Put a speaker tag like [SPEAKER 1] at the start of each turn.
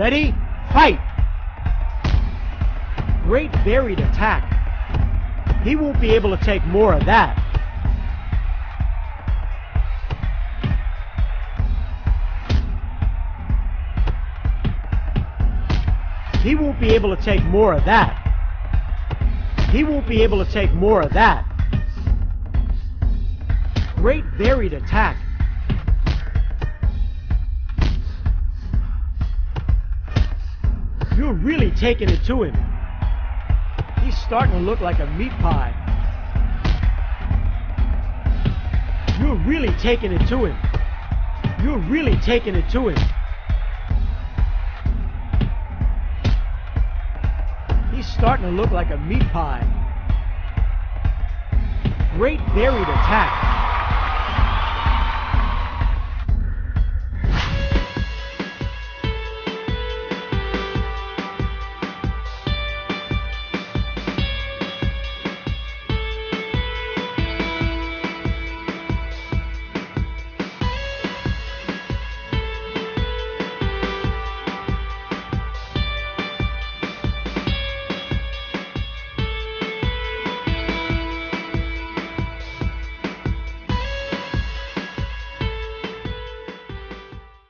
[SPEAKER 1] Ready? Fight! Great varied attack. He won't be able to take more of that. He won't be able to take more of that. He won't be able to take more of that. Great varied attack. Taking it to him. He's starting to look like a meat pie. You're really taking it to him. You're really taking it to him. He's starting to look like a meat pie. Great varied attack.